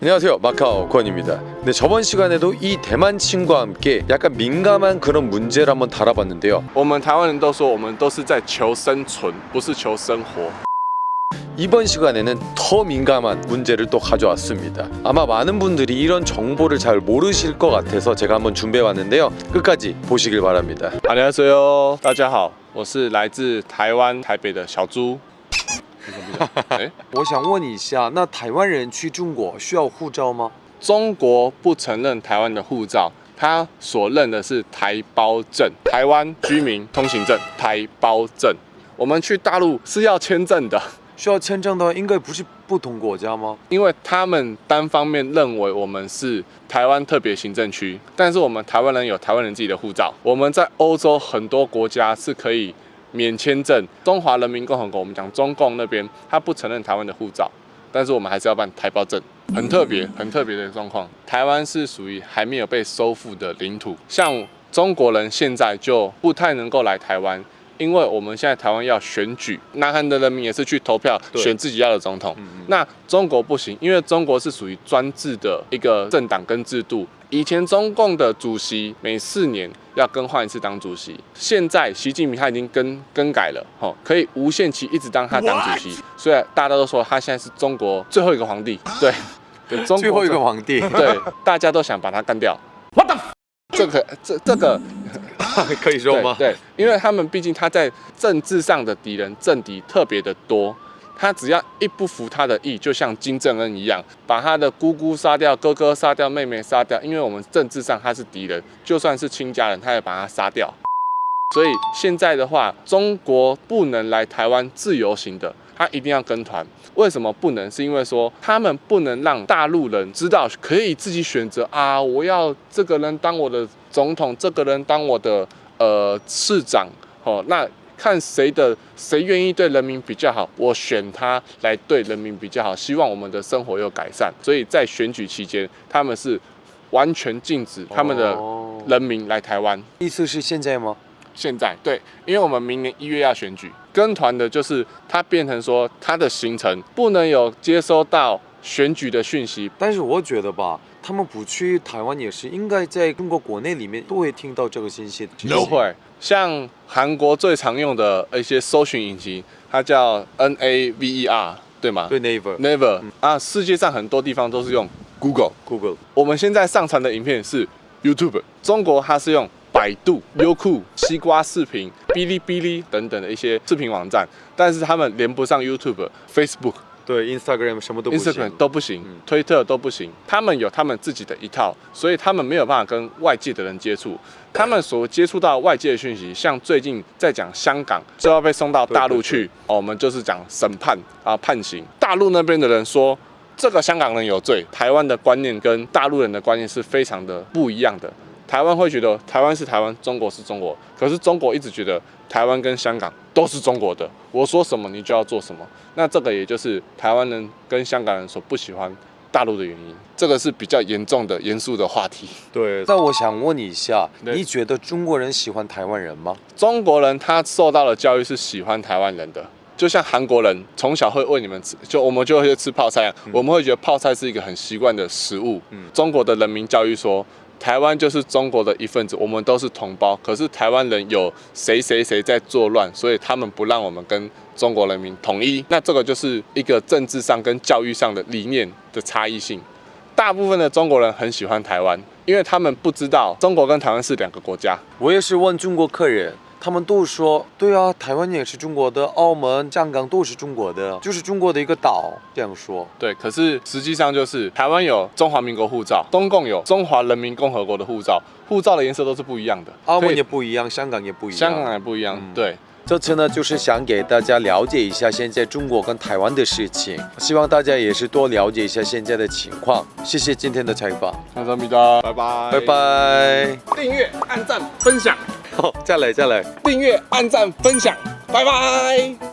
안녕하세요 마카오 권입니다 네 저번 시간에도 이 대만 친구와 함께 약간 민감한 그런 문제를 한번 다뤄봤는데요 我们台湾人都说，我们都是在求生存，不是求生活。 이번 시간에는 더 민감한 문제를 또 가져왔습니다 아마 많은 분들이 이런 정보를 잘 모르실 것 같아서 제가 한번 준비해봤는데요 끝까지 보시길 바랍니다 안녕하세요，大家好，我是来自台湾台北的小猪。 哎，我想问一下那台湾人去中国需要护照吗？中国不承认台湾的护照，他所认的是台胞证，台湾居民通行证，台胞证。我们去大陆是要签证的，需要签证的话应该不是不同国家吗？因为他们单方面认为我们是台湾特别行政区，但是我们台湾人有台湾人自己的护照。我们在欧洲很多国家是可以免签证，中华人民共和国我们讲中共那边，他不承认台湾的护照，但是我们还是要办台胞证，很特别，很特别的状况。台湾是属于还没有被收复的领土，像中国人现在就不太能够来台湾。因为我们现在台湾要选举，南韩的人民也是去投票对选自己要的总统。那中国不行，因为中国是属于专制的一个政党跟制度。以前中共的主席每四年要更换一次党主席，现在习近平他已经更更改了，吼，可以无限期一直当他党主席。所以大家都说他现在是中国最后一个皇帝，对，对，中国最后一个皇帝对，大家都想把他干掉。What the？这个这这个 可以说吗对，对，因为他们毕竟他在政治上的敌人政敌特别的多，他只要一不服他的意，就像金正恩一样，把他的姑姑杀掉，哥哥杀掉，妹妹杀掉，因为我们政治上他是敌人，就算是亲家人，他也把他杀掉。所以现在的话，中国不能来台湾自由行的，他一定要跟团。为什么不能？是因为说他们不能让大陆人知道可以自己选择啊，我要这个人当我的总统，这个人当我的呃市长，哦，那看谁的谁愿意对人民比较好，我选他来对人民比较好，希望我们的生活有改善。所以在选举期间，他们是完全禁止他们的哦人民来台湾。意思是现在吗现在对，因为我们明年一月要选举，跟团的就是他变成说他的行程不能有接收到选举的讯息，但是我觉得吧，他们不去台湾也是应该在中国国内里面都会听到这个信息的。不会像韩国最常用的一些搜寻引擎，它叫 N A V E R，对吗？对，Never，Never 啊，世界上很多地方都是用 Google。Google 我们现在上传的影片是 YouTube，中国它是用百度、优酷、西瓜视频、哔哩哔哩等等的一些视频网站，但是他们连不上 YouTube、Facebook、对 Instagram 什么都不行 Instagram 都不行嗯，推特都不行。他们有他们自己的一套，所以他们没有办法跟外界的人接触。他们所接触到外界的讯息，像最近在讲香港就要被送到大陆去，哦，我们就是讲审判啊判刑。大陆那边的人说。这个香港人有罪，台湾的观念跟大陆人的观念是非常的不一样的。台湾会觉得台湾是台湾，中国是中国，可是中国一直觉得台湾跟香港都是中国的，我说什么你就要做什么。那这个也就是台湾人跟香港人所不喜欢大陆的原因，这个是比较严重的、严肃的话题。对。那我想问你一下，你觉得中国人喜欢台湾人吗？中国人他受到的教育是喜欢台湾人的，就像韩国人从小会喂你们吃，就我们就会吃泡菜我们会觉得泡菜是一个很习惯的食物。嗯中国的人民教育说。台湾就是中国的一份子，我们都是同胞。可是台湾人有谁谁谁在作乱，所以他们不让我们跟中国人民统一。那这个就是一个政治上跟教育上的理念的差异性。大部分的中国人很喜欢台湾，因为他们不知道中国跟台湾是两个国家。我也是问中国客人，他们都说，对啊，台湾也是中国的，澳门、香港都是中国的，就是中国的一个岛，这样说。对，可是实际上就是台湾有中华民国护照，中共有中华人民共和国的护照，护照的颜色都是不一样的。澳门也不一样，香港也不一样。香港也不一样。嗯对，这次呢，就是想给大家了解一下现在中国跟台湾的事情，希望大家也是多了解一下现在的情况。谢谢今天的采访，那咱们的，拜拜，拜。拜。订阅、按赞、分享，再来再来。订阅、按赞、分享，拜拜。